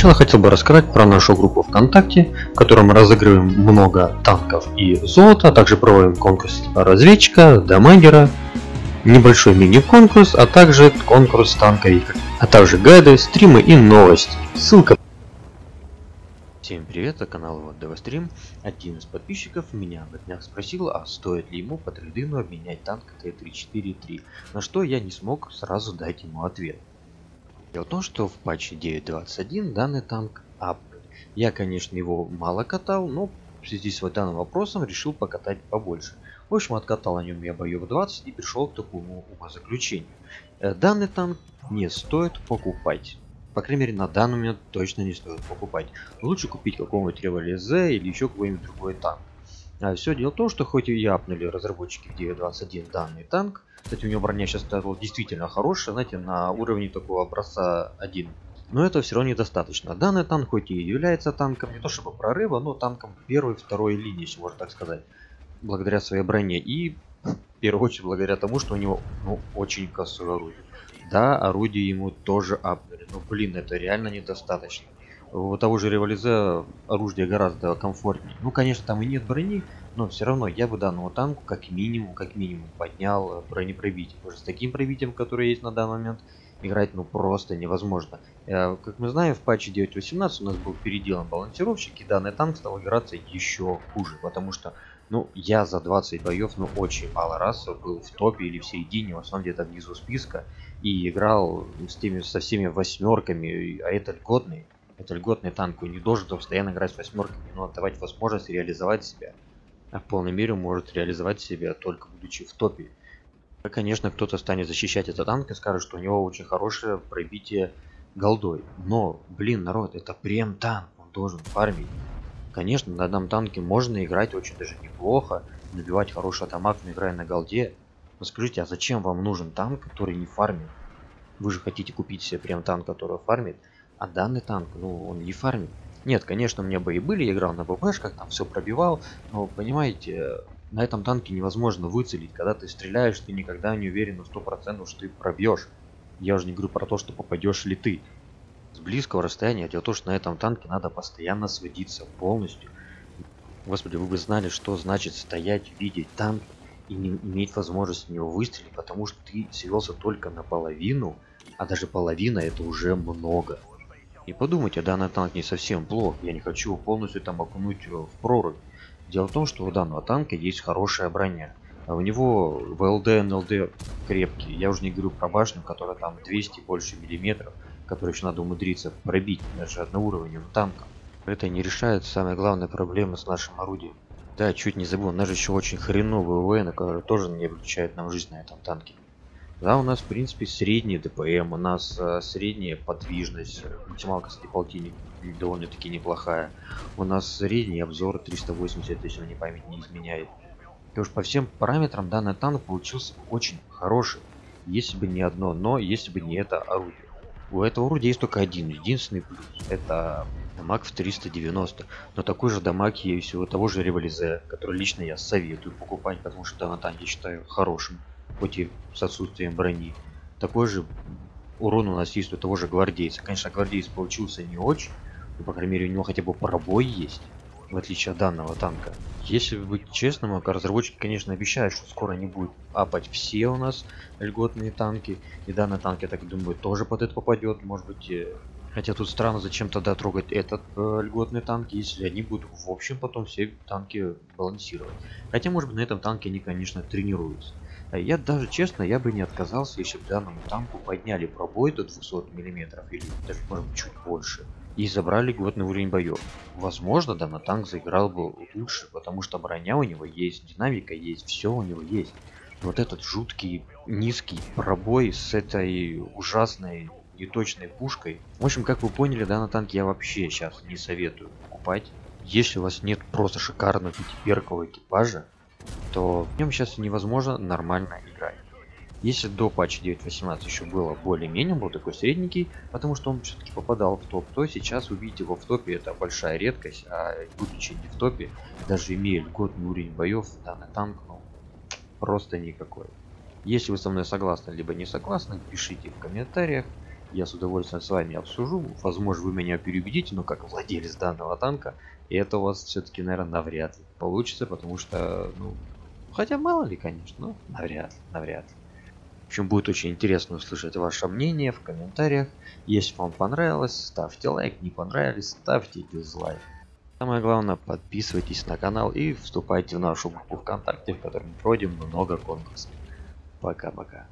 Сначала хотел бы рассказать про нашу группу ВКонтакте, в которой мы разыгрываем много танков и золота, а также проводим конкурс разведчика, дамагера, небольшой мини-конкурс, а также конкурс танковик, а также гайды, стримы и новости. Ссылка Всем привет, это канал Девастрим. Один из подписчиков меня на днях спросил, а стоит ли ему по трейдину обменять танк Т-34-3, на что я не смог сразу дать ему ответ. Дело в том, что в патче 9.21 данный танк апнут. Я, конечно, его мало катал, но в связи с вот данным вопросом решил покатать побольше. В общем, откатал на нем я боев 20 и пришел к такому умозаключению. Э, данный танк не стоит покупать. По крайней мере, на данный момент точно не стоит покупать. Лучше купить какого-нибудь Револизе или еще какой-нибудь другой танк. А все дело в том, что хоть и апнули разработчики в 9.21 данный танк, кстати, у него броня сейчас стала действительно хорошая, знаете, на уровне такого образца 1. Но это все равно недостаточно. Данный танк хоть и является танком, не то чтобы прорыва, но танком первой второй линии, если можно так сказать. Благодаря своей броне. И в первую очередь благодаря тому, что у него ну, очень косое орудие. Да, орудие ему тоже апнули. Но блин, это реально недостаточно. У того же революзе оружие гораздо комфортнее. Ну, конечно, там и нет брони, но все равно я бы данному танку как минимум, как минимум поднял бронепробитие. Потому что с таким пробитием, которое есть на данный момент, играть ну просто невозможно. Э, как мы знаем, в патче 9.18 у нас был переделан балансировщик, и данный танк стал играться еще хуже, потому что, ну, я за 20 боев, ну, очень мало раз был в топе или в середине, в основном где-то внизу списка, и играл с теми, со всеми восьмерками, а это льготный, это льготный танк, он не должен постоянно играть с восьмерками, но давать возможность реализовать себя а в полной мере может реализовать себя только будучи в топе. Конечно, кто-то станет защищать этот танк и скажет, что у него очень хорошее пробитие голдой. Но, блин, народ, это прем танк, он должен фармить. Конечно, на данном танке можно играть очень даже неплохо, набивать хороший дамаг, играя на голде. Но скажите, а зачем вам нужен танк, который не фармит? Вы же хотите купить себе прям танк, который фармит, а данный танк, ну, он не фармит. Нет, конечно, у меня бои были, я играл на БПшках, там все пробивал, но, понимаете, на этом танке невозможно выцелить. Когда ты стреляешь, ты никогда не уверен на 100%, что ты пробьешь. Я уже не говорю про то, что попадешь ли ты. С близкого расстояния, дело в том, что на этом танке надо постоянно сводиться полностью. Господи, вы бы знали, что значит стоять, видеть танк и не иметь возможность в него выстрелить, потому что ты свелся только наполовину, а даже половина это уже много. Не подумайте, данный танк не совсем плох, я не хочу полностью там окунуть в прорубь. Дело в том, что у данного танка есть хорошая броня. А у него ВЛД, НЛД крепкий. Я уже не говорю про башню, которая там 200 больше миллиметров, которую еще надо умудриться пробить даже одноуровневым танком. Это не решает самая главная проблема с нашим орудием. Да, чуть не забыл, у нас же еще очень хреновый УВН, который тоже не облегчает нам жизнь на этом танке. Да, у нас, в принципе, средний ДПМ, у нас э, средняя подвижность, максималка, кстати, полтинник довольно-таки неплохая. У нас средний обзор 380, если мне память не изменяет. И уж по всем параметрам данный танк получился очень хороший, если бы не одно, но если бы не это орудие. У этого орудия есть только один, единственный плюс. Это дамаг в 390. Но такой же дамаг есть у того же революзе, который лично я советую покупать, потому что данный танк я считаю хорошим хоть и с отсутствием брони. Такой же урон у нас есть у того же гвардейца. Конечно, гвардейц получился не очень, но, по крайней мере, у него хотя бы пробой есть, в отличие от данного танка. Если быть честным, разработчики, конечно, обещают, что скоро не будут апать все у нас льготные танки. И данный танк, я так думаю, тоже под это попадет. Может быть, э, хотя тут странно, зачем тогда трогать этот э, льготный танк, если они будут в общем потом все танки балансировать. Хотя, может быть, на этом танке они, конечно, тренируются. Я даже честно, я бы не отказался, если бы данному танку подняли пробой до 200 мм или даже может быть чуть больше. И забрали годный уровень боев. Возможно, данный танк заиграл бы лучше, потому что броня у него есть, динамика есть, все у него есть. Вот этот жуткий низкий пробой с этой ужасной неточной пушкой. В общем, как вы поняли, данный танк я вообще сейчас не советую покупать. Если у вас нет просто шикарного пятиперкового экипажа, то в нем сейчас невозможно нормально играть. Если до патча 9.18 еще было более-менее, был такой средненький, потому что он все-таки попадал в топ, то сейчас увидеть его в топе это большая редкость, а будучи не в топе, даже имея льготный уровень боев, данный танк, ну, просто никакой. Если вы со мной согласны, либо не согласны, пишите в комментариях. я с удовольствием с вами обсужу. Возможно, вы меня переубедите, но как владелец данного танка, это у вас все-таки, наверное, навряд ли получится, потому что, ну, хотя мало ли, конечно, но навряд ли, навряд ли. В общем, будет очень интересно услышать ваше мнение в комментариях. Если вам понравилось, ставьте лайк, не понравилось, ставьте дизлайк. Самое главное, подписывайтесь на канал и вступайте в нашу группу ВКонтакте, в которой мы проводим много конкурсов. Пока-пока.